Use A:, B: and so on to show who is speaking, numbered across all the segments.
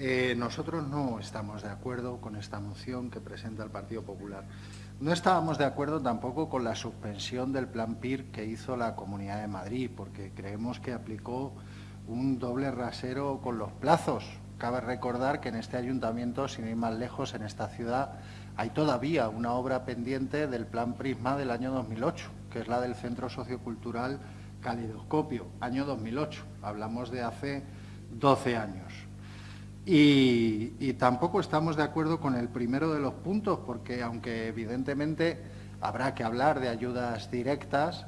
A: Eh, nosotros no estamos de acuerdo con esta moción que presenta el Partido Popular. No estábamos de acuerdo tampoco con la suspensión del plan PIR que hizo la Comunidad de Madrid, porque creemos que aplicó un doble rasero con los plazos. Cabe recordar que en este ayuntamiento, sin ir más lejos, en esta ciudad, hay todavía una obra pendiente del plan Prisma del año 2008, que es la del Centro Sociocultural Calidoscopio, año 2008. Hablamos de hace 12 años. Y, tampoco estamos de acuerdo con el primero de los puntos, porque aunque evidentemente habrá que hablar de ayudas directas,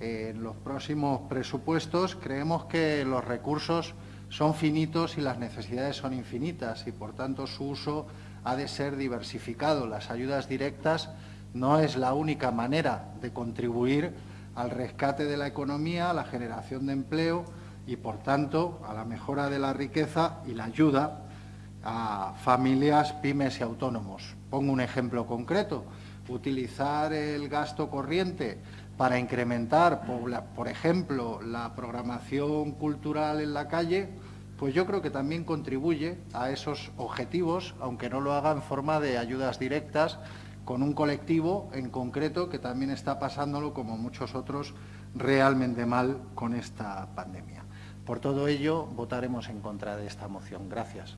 A: en los próximos presupuestos creemos que los recursos son finitos y las necesidades son infinitas y, por tanto, su uso ha de ser diversificado. Las ayudas directas no es la única manera de contribuir al rescate de la economía, a la generación de empleo y, por tanto, a la mejora de la riqueza y la ayuda a familias, pymes y autónomos. Pongo un ejemplo concreto. Utilizar el gasto corriente para incrementar, por ejemplo, la programación cultural en la calle, pues yo creo que también contribuye a esos objetivos, aunque no lo haga en forma de ayudas directas, con un colectivo en concreto que también está pasándolo, como muchos otros, realmente mal con esta pandemia. Por todo ello, votaremos en contra de esta moción. Gracias.